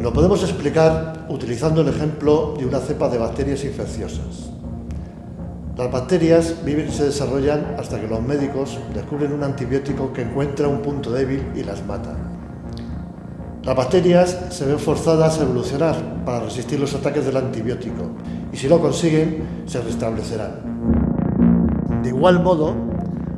Lo podemos explicar utilizando el ejemplo de una cepa de bacterias infecciosas. Las bacterias viven y se desarrollan hasta que los médicos descubren un antibiótico que encuentra un punto débil y las mata. Las bacterias se ven forzadas a evolucionar para resistir los ataques del antibiótico y si lo consiguen, se restablecerán. De igual modo,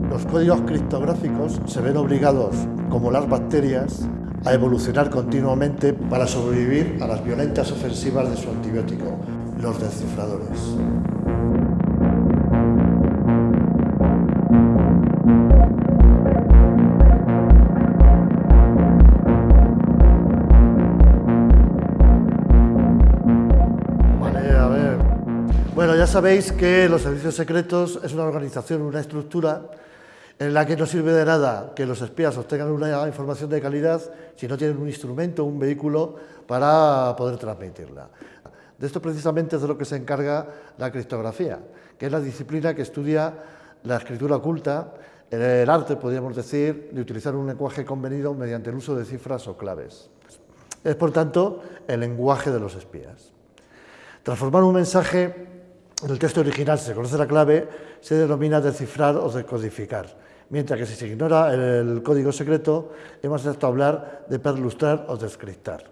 los códigos criptográficos se ven obligados, como las bacterias, a evolucionar continuamente para sobrevivir a las violentas ofensivas de su antibiótico, los descifradores. Bueno, ya sabéis que los servicios secretos es una organización, una estructura en la que no sirve de nada que los espías obtengan una información de calidad si no tienen un instrumento, un vehículo para poder transmitirla. De esto precisamente es de lo que se encarga la criptografía, que es la disciplina que estudia la escritura oculta, el arte, podríamos decir, de utilizar un lenguaje convenido mediante el uso de cifras o claves. Es, por tanto, el lenguaje de los espías. Transformar un mensaje en el texto original, se conoce la clave, se denomina descifrar o decodificar, mientras que si se ignora el código secreto, hemos de hablar de perlustrar o descriptar.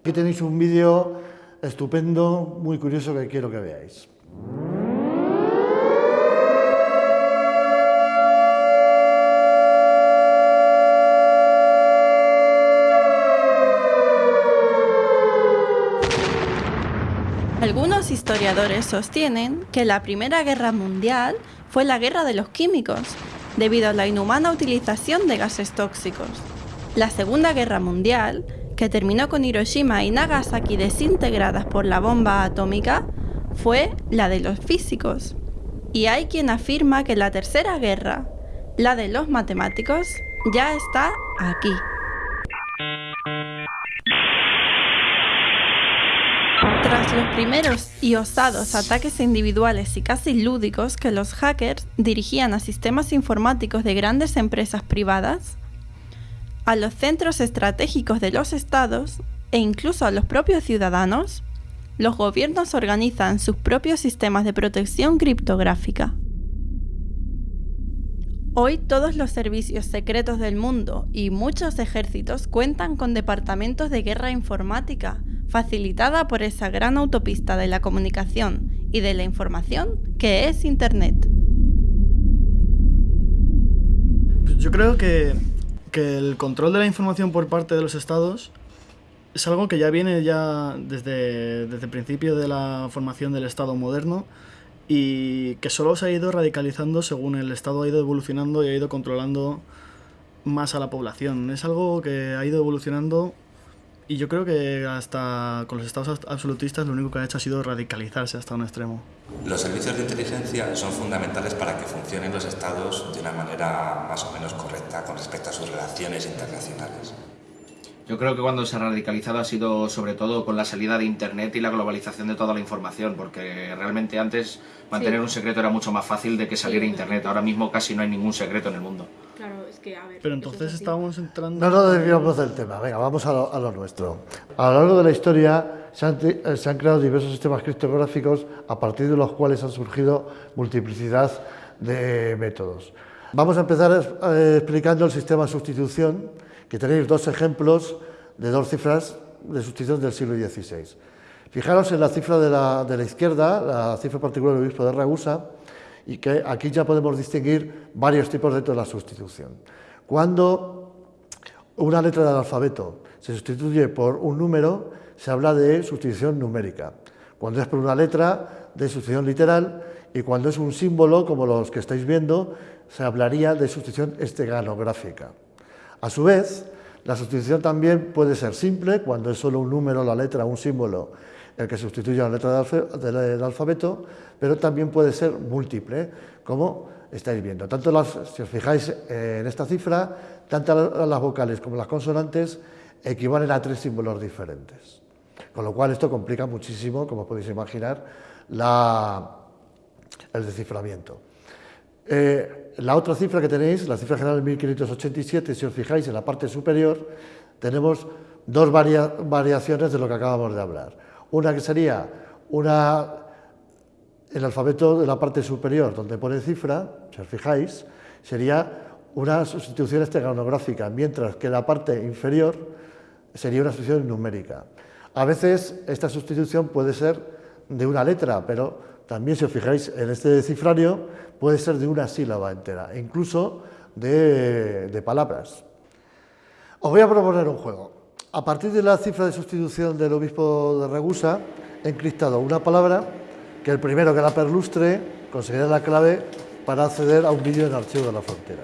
Aquí tenéis un vídeo estupendo, muy curioso que quiero que veáis. Algunos historiadores sostienen que la Primera Guerra Mundial fue la guerra de los químicos, debido a la inhumana utilización de gases tóxicos. La Segunda Guerra Mundial, que terminó con Hiroshima y Nagasaki desintegradas por la bomba atómica, fue la de los físicos. Y hay quien afirma que la Tercera Guerra, la de los matemáticos, ya está aquí. Los primeros y osados ataques individuales y casi lúdicos que los hackers dirigían a sistemas informáticos de grandes empresas privadas, a los centros estratégicos de los estados e incluso a los propios ciudadanos, los gobiernos organizan sus propios sistemas de protección criptográfica. Hoy todos los servicios secretos del mundo y muchos ejércitos cuentan con departamentos de guerra informática facilitada por esa gran autopista de la comunicación y de la información que es Internet. Yo creo que, el control de la información por parte de los estados es algo que ya viene ya desde, desde el principio de la formación del Estado moderno y que solo se ha ido radicalizando según el Estado ha ido evolucionando y ha ido controlando más a la población. Es algo que ha ido evolucionando y yo creo que hasta con los estados absolutistas lo único que ha hecho ha sido radicalizarse hasta un extremo. Los servicios de inteligencia son fundamentales para que funcionen los estados de una manera más o menos correcta con respecto a sus relaciones internacionales. Yo creo que cuando se ha radicalizado ha sido sobre todo con la salida de Internet y la globalización de toda la información, porque realmente antes mantener un secreto era mucho más fácil de que saliera Internet. Ahora mismo casi no hay ningún secreto en el mundo. Pero entonces estábamos entrando... No nos desviamos del tema, venga, vamos a lo, nuestro. A lo largo de la historia se han, eh, se han, creado diversos sistemas criptográficos a partir de los cuales han surgido multiplicidad de métodos. Vamos a empezar eh, explicando el sistema de sustitución, que tenéis dos ejemplos de dos cifras de sustitución del siglo XVI. Fijaros en la cifra de la, de la izquierda, la cifra particular del obispo de Ragusa, y que aquí ya podemos distinguir varios tipos de la sustitución. Cuando una letra del alfabeto se sustituye por un número, se habla de sustitución numérica. Cuando es por una letra, de sustitución literal, y cuando es un símbolo, como los que estáis viendo, se hablaría de sustitución esteganográfica. A su vez, la sustitución también puede ser simple, cuando es solo un número, la letra, un símbolo, el que sustituye a la letra del alfabeto, pero también puede ser múltiple, como estáis viendo. Tanto si os fijáis en esta cifra, tanto las vocales como las consonantes equivalen a tres símbolos diferentes. Con lo cual esto complica muchísimo, como podéis imaginar, el desciframiento. Eh, la otra cifra que tenéis, la cifra general de 1587, si os fijáis en la parte superior, tenemos dos variaciones de lo que acabamos de hablar. Una que sería una, el alfabeto de la parte superior, donde pone cifra, si os fijáis, sería una sustitución esteganográfica, mientras que la parte inferior sería una sustitución numérica. A veces esta sustitución puede ser de una letra, pero también si os fijáis en este cifrario puede ser de una sílaba entera, incluso de, de palabras. Os voy a proponer un juego. A partir de la cifra de sustitución del obispo de Ragusa, he encriptado una palabra que el primero que la perlustre conseguirá la clave para acceder a un vídeo en archivo de la frontera.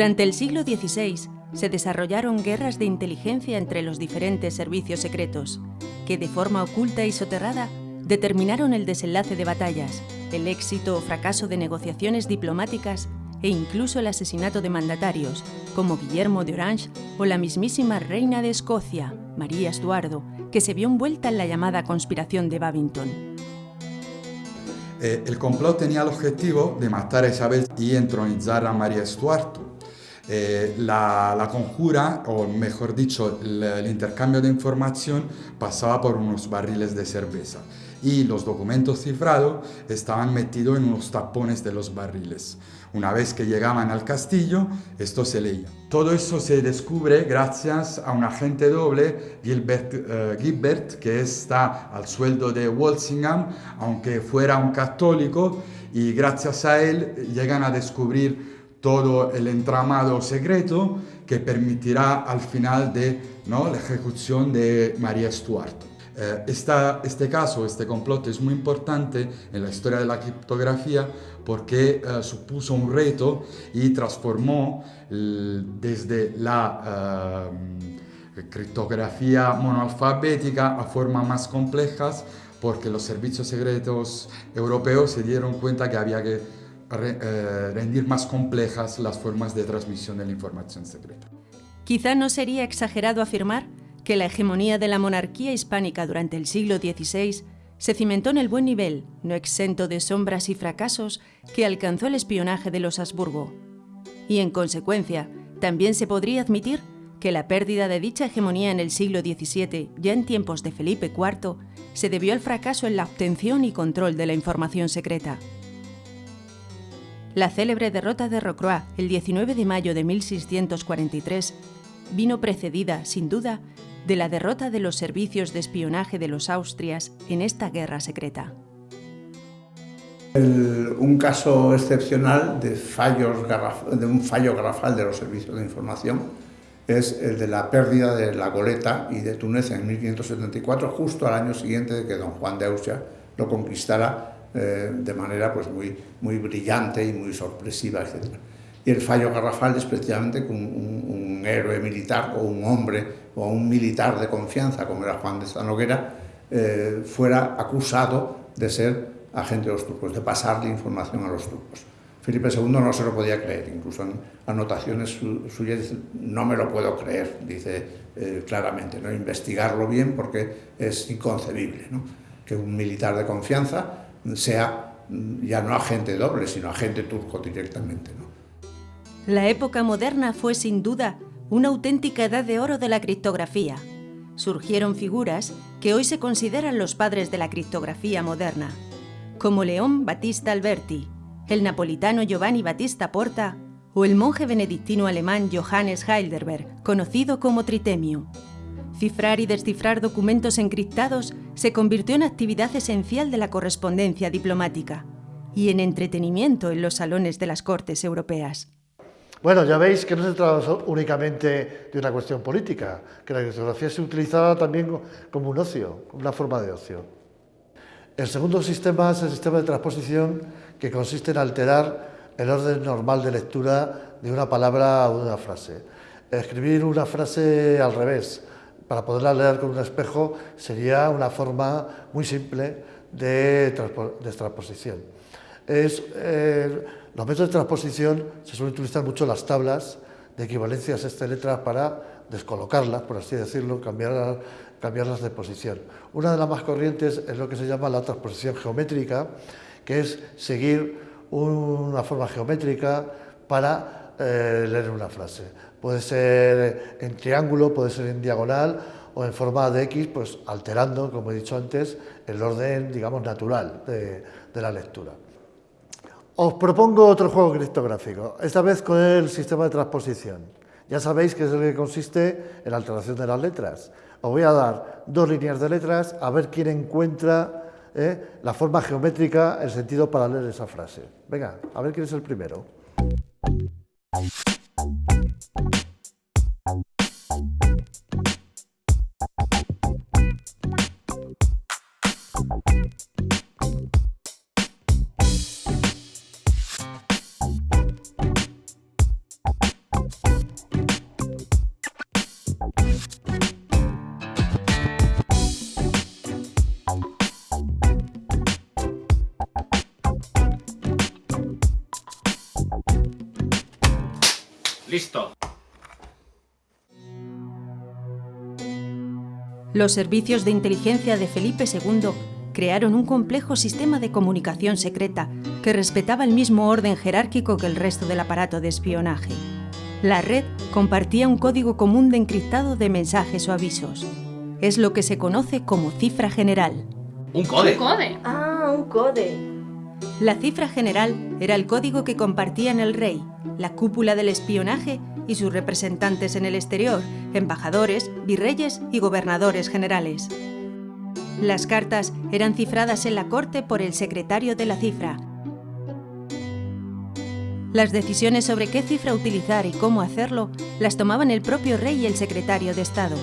Durante el siglo XVI se desarrollaron guerras de inteligencia entre los diferentes servicios secretos, que de forma oculta y soterrada determinaron el desenlace de batallas, el éxito o fracaso de negociaciones diplomáticas e incluso el asesinato de mandatarios, como Guillermo de Orange o la mismísima reina de Escocia, María Estuardo, que se vio envuelta en la llamada conspiración de Babington. Eh, el complot tenía el objetivo de matar a Isabel y entronizar a María Estuardo. Eh, la, conjura, o mejor dicho, el, intercambio de información pasaba por unos barriles de cerveza y los documentos cifrados estaban metidos en unos tapones de los barriles. Una vez que llegaban al castillo, esto se leía. Todo eso se descubre gracias a un agente doble, Gilbert, uh, que está al sueldo de Walsingham, aunque fuera un católico, y gracias a él llegan a descubrir todo el entramado secreto que permitirá al final de ¿no? la ejecución de María Stuart. Eh, este caso, este complot es muy importante en la historia de la criptografía porque eh, supuso un reto y transformó desde la eh, criptografía monoalfabética a formas más complejas porque los servicios secretos europeos se dieron cuenta que había que rendir más complejas las formas de transmisión de la información secreta. Quizá no sería exagerado afirmar que la hegemonía de la monarquía hispánica durante el siglo XVI se cimentó en el buen nivel, no exento de sombras y fracasos, que alcanzó el espionaje de los Habsburgo. Y en consecuencia, también se podría admitir que la pérdida de dicha hegemonía en el siglo XVII, ya en tiempos de Felipe IV, se debió al fracaso en la obtención y control de la información secreta. La célebre derrota de Rocroi el 19 de mayo de 1643 vino precedida, sin duda, de la derrota de los servicios de espionaje de los Austrias en esta guerra secreta. un caso excepcional de, de un fallo garrafal de los servicios de información es el de la pérdida de la goleta y de Túnez en 1574, justo al año siguiente de que don Juan de Austria lo conquistara eh, de manera pues, muy, muy brillante y muy sorpresiva, etc. Y el fallo garrafal es precisamente que un, héroe militar o un hombre o un militar de confianza, como era Juan de Zanoguera, eh, fuera acusado de ser agente de los turcos, de pasarle información a los turcos. Felipe II no se lo podía creer, incluso en anotaciones suyas no me lo puedo creer, dice eh, claramente, ¿no? investigarlo bien porque es inconcebible que un militar de confianza sea ya no agente doble, sino turco directamente. La época moderna fue sin duda una auténtica edad de oro de la criptografía. Surgieron figuras que hoy se consideran los padres de la criptografía moderna, como León Battista Alberti, el napolitano Giovanni Battista Porta o el monje benedictino alemán Johannes Heidelberg, conocido como Tritemio. Cifrar y descifrar documentos encriptados se convirtió en actividad esencial de la correspondencia diplomática y en entretenimiento en los salones de las cortes europeas. Bueno, ya veis que no se trata únicamente de una cuestión política, que la criptografía se utilizaba también como un ocio, una forma de ocio. El segundo sistema es el sistema de transposición que consiste en alterar el orden normal de lectura de una palabra o de una frase. Escribir una frase al revés, para poderla leer con un espejo, sería una forma muy simple de, transposición. Es, eh, los métodos de transposición se suelen utilizar mucho las tablas de equivalencias este letras para descolocarlas, por así decirlo, cambiar, cambiarlas de posición. Una de las más corrientes es lo que se llama la transposición geométrica, que es seguir una forma geométrica para eh, leer una frase. Puede ser en triángulo, puede ser en diagonal o en forma de X, pues alterando, como he dicho antes, el orden, digamos, natural de, la lectura. Os propongo otro juego criptográfico, esta vez con el sistema de transposición. Ya sabéis que es el que consiste en la alteración de las letras. Os voy a dar dos líneas de letras a ver quién encuentra eh, la forma geométrica, el sentido para leer esa frase. Venga, a ver quién es el primero. Listo. Los servicios de inteligencia de Felipe II crearon un complejo sistema de comunicación secreta que respetaba el mismo orden jerárquico que el resto del aparato de espionaje. La red compartía un código común de encriptado de mensajes o avisos. Es lo que se conoce como cifra general. ¿Un code? ¿Un code? Ah, un code. La cifra general era el código que compartían el rey, la cúpula del espionaje y sus representantes en el exterior, embajadores, virreyes y gobernadores generales. Las cartas eran cifradas en la corte por el secretario de la cifra. Las decisiones sobre qué cifra utilizar y cómo hacerlo las tomaban el propio rey y el secretario de Estado.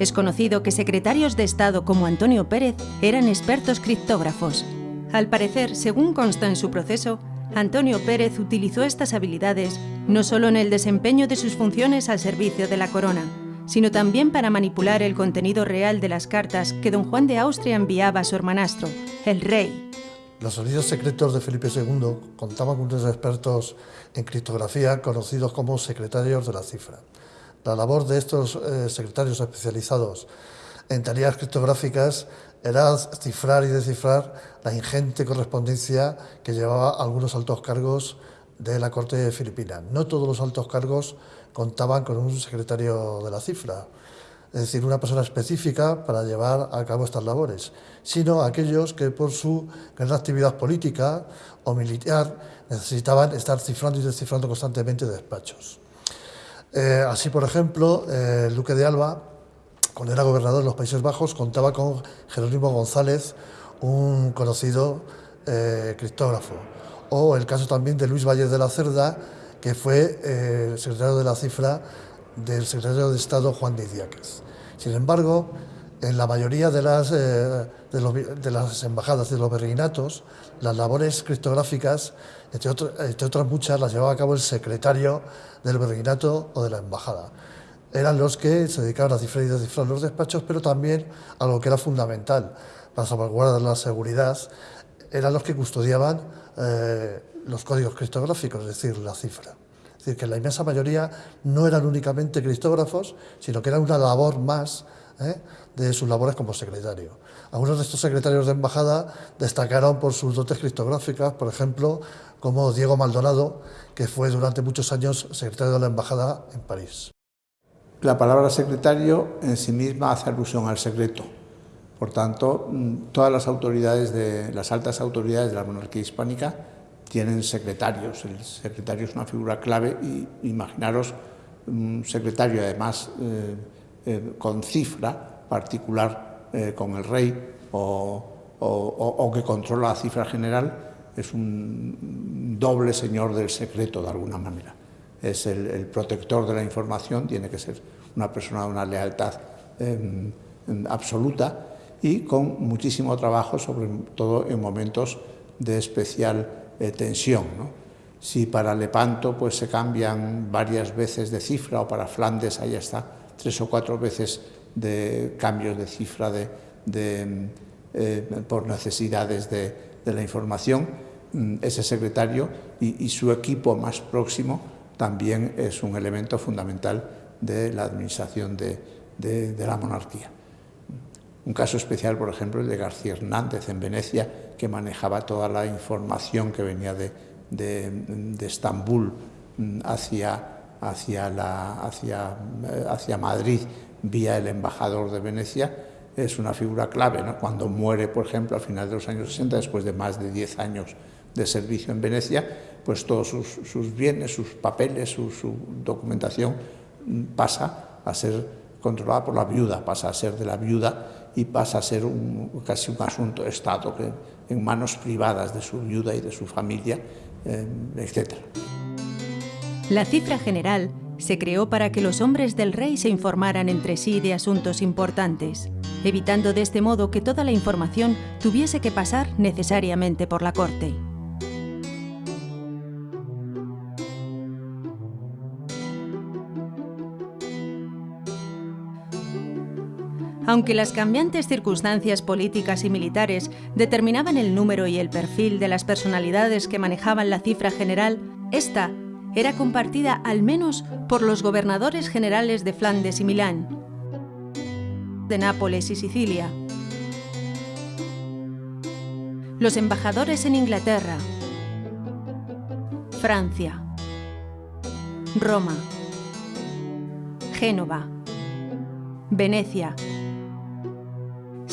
Es conocido que secretarios de Estado como Antonio Pérez eran expertos criptógrafos. Al parecer, según consta en su proceso, Antonio Pérez utilizó estas habilidades no solo en el desempeño de sus funciones al servicio de la corona, sino también para manipular el contenido real de las cartas que don Juan de Austria enviaba a su hermanastro, el rey. Los sonidos secretos de Felipe II contaban con unos expertos en criptografía conocidos como secretarios de la cifra. La labor de estos eh, secretarios especializados en tareas criptográficas era cifrar y descifrar la ingente correspondencia que llevaba algunos altos cargos de la corte filipina. No todos los altos cargos contaban con un secretario de la cifra, es decir, una persona específica para llevar a cabo estas labores, sino aquellos que por su gran actividad política o militar necesitaban estar cifrando y descifrando constantemente despachos. Eh, así, por ejemplo, eh, el duque de Alba cuando era gobernador de los Países Bajos, contaba con Jerónimo González, un conocido eh, criptógrafo. O el caso también de Luis Valles de la Cerda, que fue eh, secretario de la cifra del secretario de Estado Juan de Idiáquez. Sin embargo, en la mayoría de las, eh, de, las embajadas de los virreinatos, las labores criptográficas, entre, entre, otras muchas, las llevaba a cabo el secretario del virreinato o de la embajada eran los que se dedicaban a cifrar y descifrar los despachos, pero también a lo que era fundamental para salvaguardar la seguridad, eran los que custodiaban eh, los códigos criptográficos, es decir, la cifra. Es decir, que la inmensa mayoría no eran únicamente criptógrafos, sino que era una labor más ¿eh? de sus labores como secretario. Algunos de estos secretarios de embajada destacaron por sus dotes criptográficas, por ejemplo, como Diego Maldonado, que fue durante muchos años secretario de la embajada en París. La palabra secretario en sí misma hace alusión al secreto. Por tanto, mm, todas las autoridades de las altas autoridades de la monarquía hispánica tienen secretarios. El secretario es una figura clave y imaginaros un secretario además eh, eh, con cifra particular eh, con el rey o, que controla la cifra general es un doble señor del secreto de alguna manera es el, protector de la información, tiene que ser una persona de una lealtad em, em, absoluta y con muchísimo trabajo, sobre todo en momentos de especial eh, tensión. Si para Lepanto pues, se cambian varias veces de cifra o para Flandes ahí está tres o cuatro veces de cambios de cifra de, eh, por necesidades de, la información, ese secretario y, su equipo más próximo también es un elemento fundamental de la administración de la monarquía. Un caso especial, por ejemplo, el de García Hernández en Venecia, que manejaba toda la información que venía de, Estambul mm, eh, hacia Madrid vía el embajador de Venecia, es una figura clave. Cuando muere, por ejemplo, a finales de los años 60, después de más de 10 años de servicio en Venecia, pues todos sus, bienes, sus papeles, su, documentación pasa a ser controlada por la viuda, pasa a ser de la viuda y pasa a ser casi un asunto de Estado que, en manos privadas de su viuda y de su familia, eh, etc. La cifra general se creó para que los hombres del rey se informaran entre sí de asuntos importantes, evitando de este modo que toda la información tuviese que pasar necesariamente por la corte. Aunque las cambiantes circunstancias políticas y militares determinaban el número y el perfil de las personalidades que manejaban la cifra general, esta era compartida al menos por los gobernadores generales de Flandes y Milán, de Nápoles y Sicilia, los embajadores en Inglaterra, Francia, Roma, Génova, Venecia,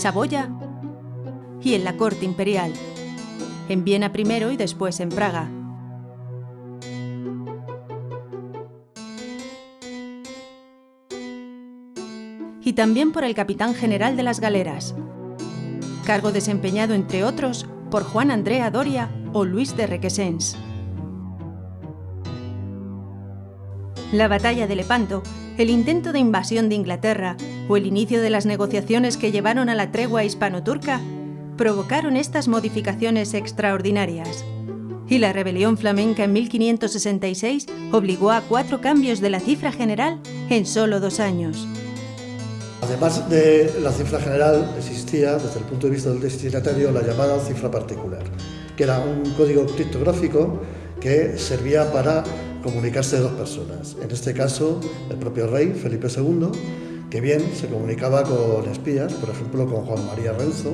Saboya y en la corte imperial, en Viena primero y después en Praga. Y también por el capitán general de las galeras, cargo desempeñado entre otros por Juan Andrea Doria o Luis de Requesens. La batalla de Lepanto, el intento de invasión de Inglaterra o el inicio de las negociaciones que llevaron a la tregua hispano-turca provocaron estas modificaciones extraordinarias. Y la rebelión flamenca en 1566 obligó a cuatro cambios de la cifra general en solo dos años. Además de la cifra general, existía, desde el punto de vista del destinatario, la llamada cifra particular, que era un código criptográfico que servía para comunicarse de dos personas. En este caso, el propio rey, Felipe II, que bien se comunicaba con espías, por ejemplo con Juan María Renzo,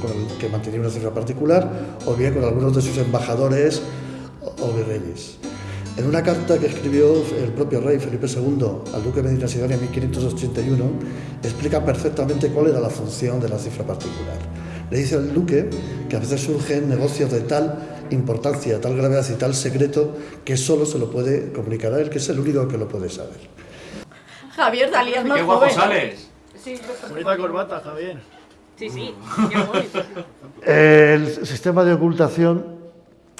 con el que mantenía una cifra particular, o bien con algunos de sus embajadores o virreyes. En una carta que escribió el propio rey Felipe II al duque de Medina Sidonia en 1581, explica perfectamente cuál era la función de la cifra particular. Le dice al duque que a veces surgen negocios de tal importancia, tal gravedad y tal secreto que solo se lo puede comunicar a él, que es el único que lo puede saber. Javier, salías más ¡Qué guapo sales! Sí, Bonita corbata, Javier. Sí, sí, El sistema de ocultación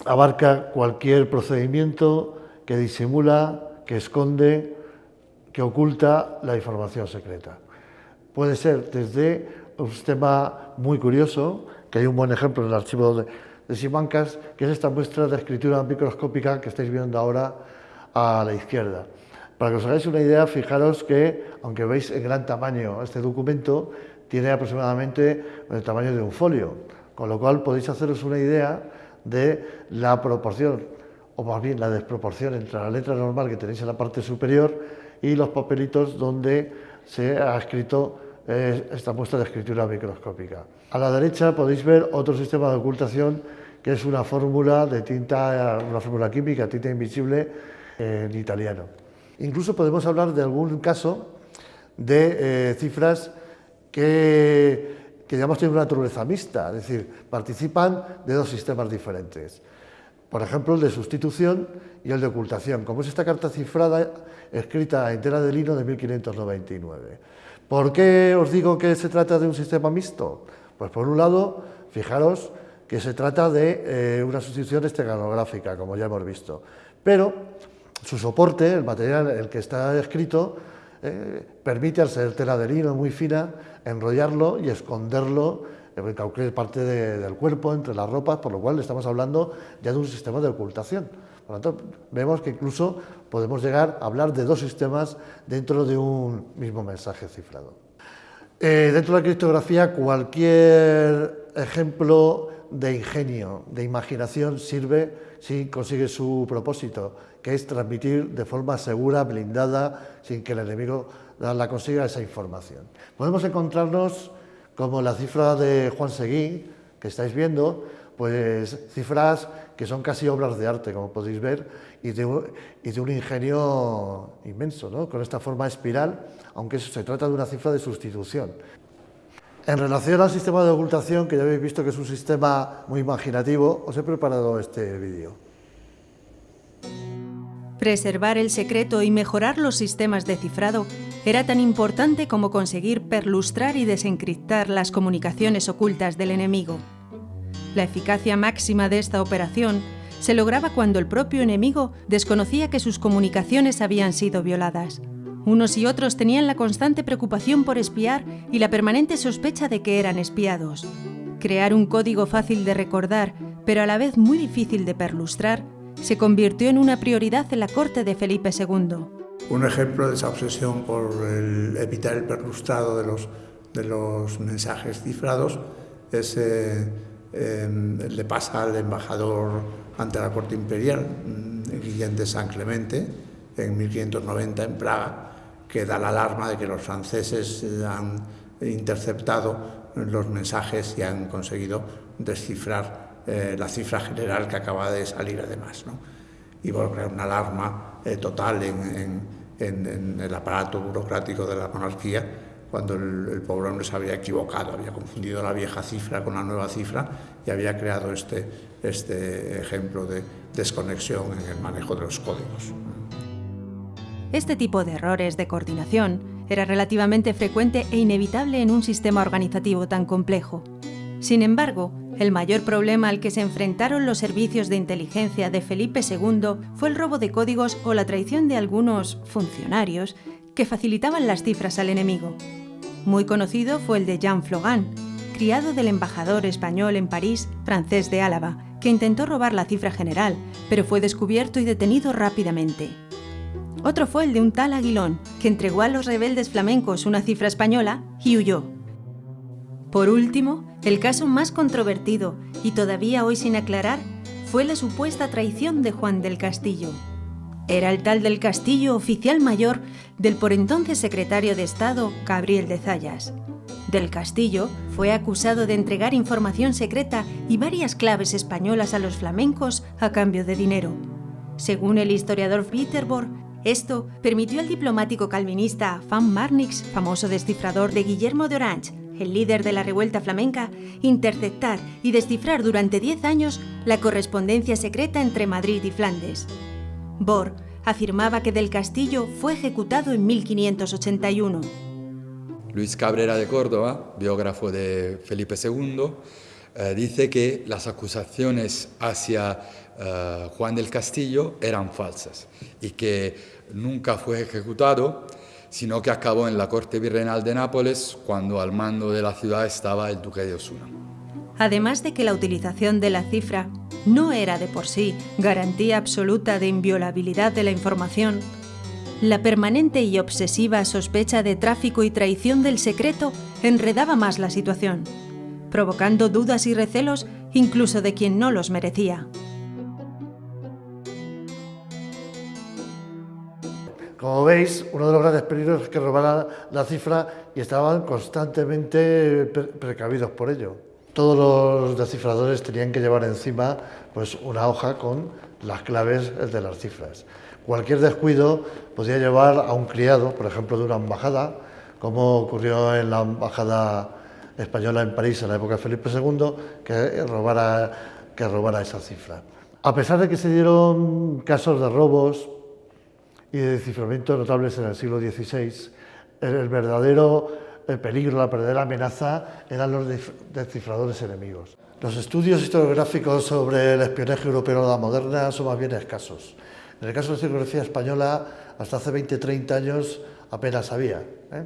abarca cualquier procedimiento que disimula, que esconde, que oculta la información secreta. Puede ser desde un sistema muy curioso, que hay un buen ejemplo en el archivo de, de Simancas, que es esta muestra de escritura microscópica que estáis viendo ahora a la izquierda. Para que os hagáis una idea, fijaros que, aunque veis en gran tamaño este documento, tiene aproximadamente el tamaño de un folio, con lo cual podéis haceros una idea de la proporción, o más bien la desproporción entre la letra normal que tenéis en la parte superior y los papelitos donde se ha escrito eh, esta muestra de escritura microscópica. A la derecha podéis ver otro sistema de ocultación que es una fórmula de tinta, una fórmula química, tinta invisible en italiano. Incluso podemos hablar de algún caso de eh, cifras que, que digamos tienen una naturaleza mixta, es decir, participan de dos sistemas diferentes. Por ejemplo, el de sustitución y el de ocultación, como es esta carta cifrada escrita en tela de lino de 1599. ¿Por qué os digo que se trata de un sistema mixto? Pues por un lado, fijaros que se trata de eh, una sustitución esteganográfica, como ya hemos visto. Pero su soporte, el material el que está escrito, eh, permite, al ser tela de lino muy fina, enrollarlo y esconderlo en cualquier parte del cuerpo, entre las ropas, por lo cual estamos hablando ya de un sistema de ocultación. Por lo tanto, vemos que incluso podemos llegar a hablar de dos sistemas dentro de un mismo mensaje cifrado. Eh, dentro de la criptografía, cualquier ejemplo de ingenio, de imaginación, sirve si consigue su propósito, que es transmitir de forma segura, blindada, sin que el enemigo la consiga esa información. Podemos encontrarnos como la cifra de Juan Seguí, que estáis viendo, pues cifras que son casi obras de arte, como podéis ver, y de un, ingenio inmenso, ¿no? con esta forma espiral, aunque se trata de una cifra de sustitución. En relación al sistema de ocultación, que ya habéis visto que es un sistema muy imaginativo, os he preparado este vídeo. Preservar el secreto y mejorar los sistemas de cifrado era tan importante como conseguir perlustrar y desencriptar las comunicaciones ocultas del enemigo. La eficacia máxima de esta operación se lograba cuando el propio enemigo desconocía que sus comunicaciones habían sido violadas. Unos y otros tenían la constante preocupación por espiar y la permanente sospecha de que eran espiados. Crear un código fácil de recordar, pero a la vez muy difícil de perlustrar, se convirtió en una prioridad en la corte de Felipe II. Un ejemplo de esa obsesión por evitar el perlustrado de los, mensajes cifrados es eh, le pasa al embajador ante la corte imperial, mm, Guillén de San Clemente, en 1590 en Praga, que da la alarma de que los franceses han interceptado los mensajes y han conseguido descifrar eh, la cifra general que acaba de salir además. ¿no? Y crear una alarma eh, total en, en el aparato burocrático de la monarquía cuando el, pobre hombre se había equivocado, había confundido la vieja cifra con la nueva cifra y había creado este, este ejemplo de desconexión en el manejo de los códigos. Este tipo de errores de coordinación era relativamente frecuente e inevitable en un sistema organizativo tan complejo. Sin embargo, el mayor problema al que se enfrentaron los servicios de inteligencia de Felipe II fue el robo de códigos o la traición de algunos funcionarios que facilitaban las cifras al enemigo. Muy conocido fue el de Jean Flogan, criado del embajador español en París, francés de Álava, que intentó robar la cifra general, pero fue descubierto y detenido rápidamente. Otro fue el de un tal Aguilón, que entregó a los rebeldes flamencos una cifra española y huyó. Por último, el caso más controvertido y todavía hoy sin aclarar fue la supuesta traición de Juan del Castillo, era el tal del Castillo oficial mayor del por entonces secretario de Estado, Gabriel de Zayas. Del Castillo fue acusado de entregar información secreta y varias claves españolas a los flamencos a cambio de dinero. Según el historiador Peterborg, esto permitió al diplomático calvinista Van Marnix, famoso descifrador de Guillermo de Orange, el líder de la revuelta flamenca, interceptar y descifrar durante 10 años la correspondencia secreta entre Madrid y Flandes. Bohr afirmaba que del Castillo fue ejecutado en 1581. Luis Cabrera de Córdoba, biógrafo de Felipe II, eh, dice que las acusaciones hacia eh, Juan del Castillo eran falsas y que nunca fue ejecutado, sino que acabó en la corte virreinal de Nápoles cuando al mando de la ciudad estaba el duque de Osuna. Además de que la utilización de la cifra no era de por sí garantía absoluta de inviolabilidad de la información, la permanente y obsesiva sospecha de tráfico y traición del secreto enredaba más la situación, provocando dudas y recelos incluso de quien no los merecía. Como veis, uno de los grandes peligros es que robaran la cifra y estaban constantemente precavidos por ello todos los descifradores tenían que llevar encima pues, una hoja con las claves de las cifras. Cualquier descuido podía llevar a un criado, por ejemplo, de una embajada, como ocurrió en la embajada española en París en la época de Felipe II, que robara, esa cifra. A pesar de que se dieron casos de robos y de desciframiento notables en el siglo XVI, el verdadero el peligro, la verdadera amenaza eran los descifradores enemigos. Los estudios historiográficos sobre el espionaje europeo de la moderna son más bien escasos. En el caso de la historiografía española, hasta hace 20-30 años apenas había. ¿eh?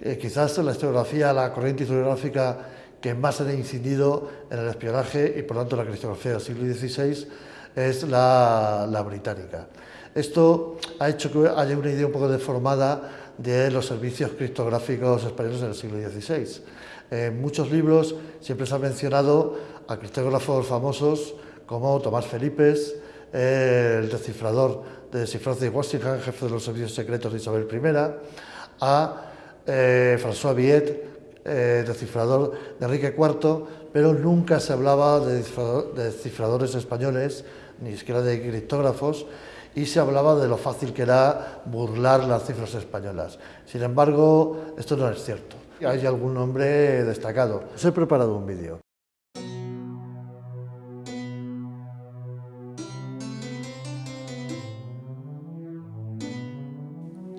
Eh, quizás la historiografía, la corriente historiográfica que más ha incidido en el espionaje y por tanto la criptografía del siglo XVI es la, la británica. Esto ha hecho que haya una idea un poco deformada de los servicios criptográficos españoles en el siglo XVI. En muchos libros siempre se ha mencionado a criptógrafos famosos como Tomás Felipe, el descifrador de cifras de Washington, jefe de los servicios secretos de Isabel I, a eh, François Viet, eh, descifrador de Enrique IV, pero nunca se hablaba de descifradores españoles, ni siquiera de criptógrafos, y se hablaba de lo fácil que era burlar las cifras españolas. Sin embargo, esto no es cierto. Hay algún nombre destacado. Os he preparado un vídeo.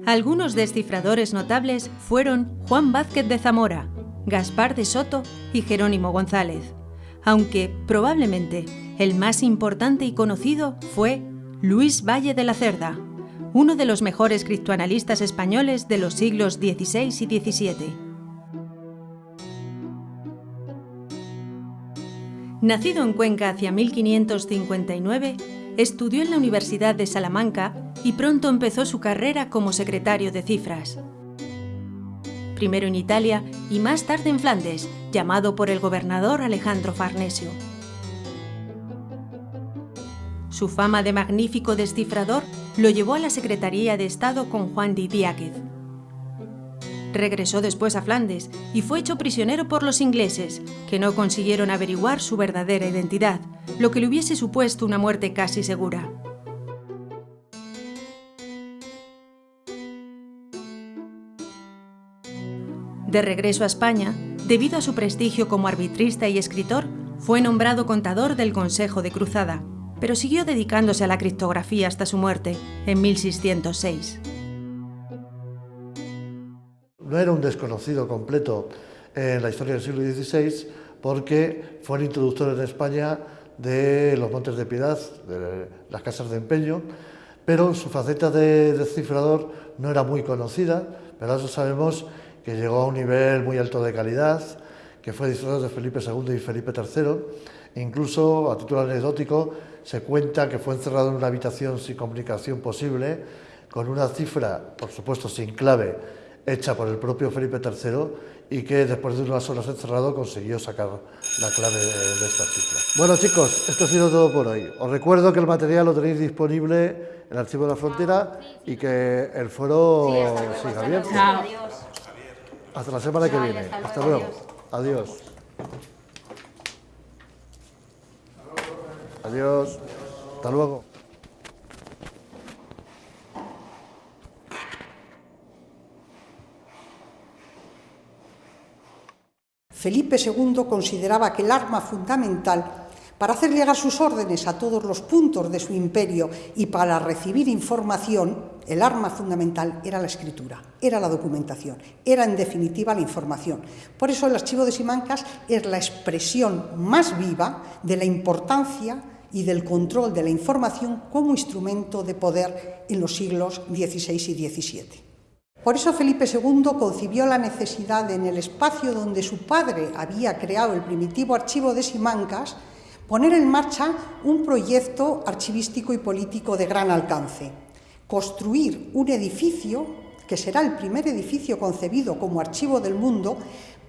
Algunos descifradores notables fueron Juan Vázquez de Zamora, Gaspar de Soto y Jerónimo González, aunque probablemente el más importante y conocido fue Luis Valle de la Cerda, uno de los mejores criptoanalistas españoles de los siglos XVI y XVII. Nacido en Cuenca hacia 1559, estudió en la Universidad de Salamanca y pronto empezó su carrera como secretario de cifras. Primero en Italia y más tarde en Flandes, llamado por el gobernador Alejandro Farnesio. Su fama de magnífico descifrador lo llevó a la Secretaría de Estado con Juan de Diáquez. Regresó después a Flandes y fue hecho prisionero por los ingleses, que no consiguieron averiguar su verdadera identidad, lo que le hubiese supuesto una muerte casi segura. De regreso a España, debido a su prestigio como arbitrista y escritor, fue nombrado contador del Consejo de Cruzada, pero siguió dedicándose a la criptografía hasta su muerte, en 1606. No era un desconocido completo en la historia del siglo XVI porque fue el introductor en España de los Montes de Piedad, de las casas de empeño, pero su faceta de descifrador no era muy conocida, pero eso sabemos que llegó a un nivel muy alto de calidad, que fue disfrazado de Felipe II y Felipe III, incluso a título anecdótico se cuenta que fue encerrado en una habitación sin comunicación posible, con una cifra, por supuesto sin clave, hecha por el propio Felipe III y que después de unas horas encerrado consiguió sacar la clave de, esta cifra. Bueno chicos, esto ha sido todo por hoy. Os recuerdo que el material lo tenéis disponible en el Archivo de la Frontera y que el foro siga abierto. Hasta la semana que viene. Hasta luego. Adiós. Adiós. Hasta luego. Felipe II consideraba que el arma fundamental para hacer llegar sus órdenes a todos los puntos de su imperio y para recibir información, el arma fundamental era la escritura, era la documentación, era en definitiva la información. Por eso el archivo de Simancas es la expresión más viva de la importancia y del control de la información como instrumento de poder en los siglos XVI y XVII. Por eso Felipe II concibió la necesidad de, en el espacio donde su padre había creado el primitivo archivo de Simancas, poner en marcha un proyecto archivístico y político de gran alcance, construir un edificio que será el primer edificio concebido como archivo del mundo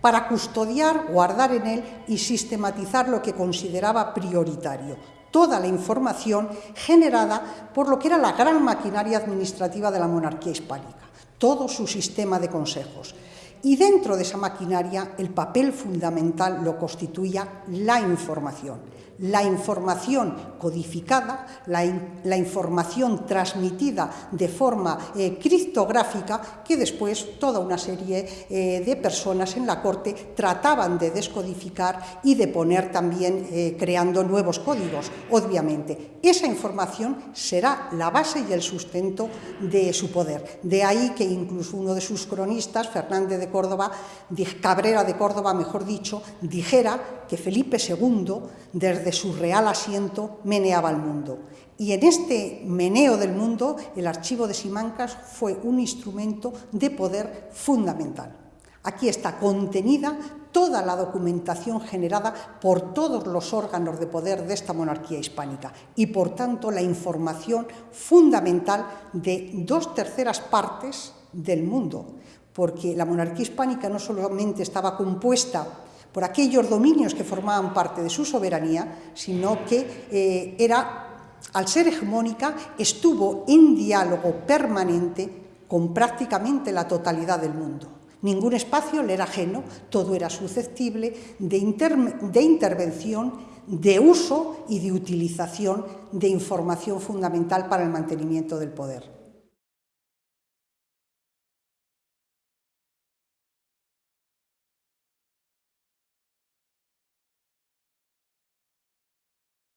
para custodiar, guardar en él y sistematizar lo que consideraba prioritario, toda la información generada por lo que era la gran maquinaria administrativa de la monarquía hispánica, todo su sistema de consejos. Y dentro de esa maquinaria el papel fundamental lo constituía la información la información codificada, la, información transmitida de forma eh, criptográfica que después toda una serie eh, de personas en la corte trataban de descodificar y de poner también eh, creando nuevos códigos, obviamente. Esa información será la base y el sustento de su poder. De ahí que incluso uno de sus cronistas, Fernández de Córdoba, Cabrera de Córdoba, mejor dicho, dijera que Felipe II, desde su real asiento, meneaba el mundo. Y en este meneo del mundo, el archivo de Simancas fue un instrumento de poder fundamental. Aquí está contenida toda la documentación generada por todos los órganos de poder de esta monarquía hispánica y, por tanto, la información fundamental de dos terceras partes del mundo, porque la monarquía hispánica no solamente estaba compuesta por aquellos dominios que formaban parte de su soberanía, sino que eh, era, al ser hegemónica, estuvo en diálogo permanente con prácticamente la totalidad del mundo. Ningún espacio le era ajeno, todo era susceptible de, de, intervención, de uso y de utilización de información fundamental para el mantenimiento del poder.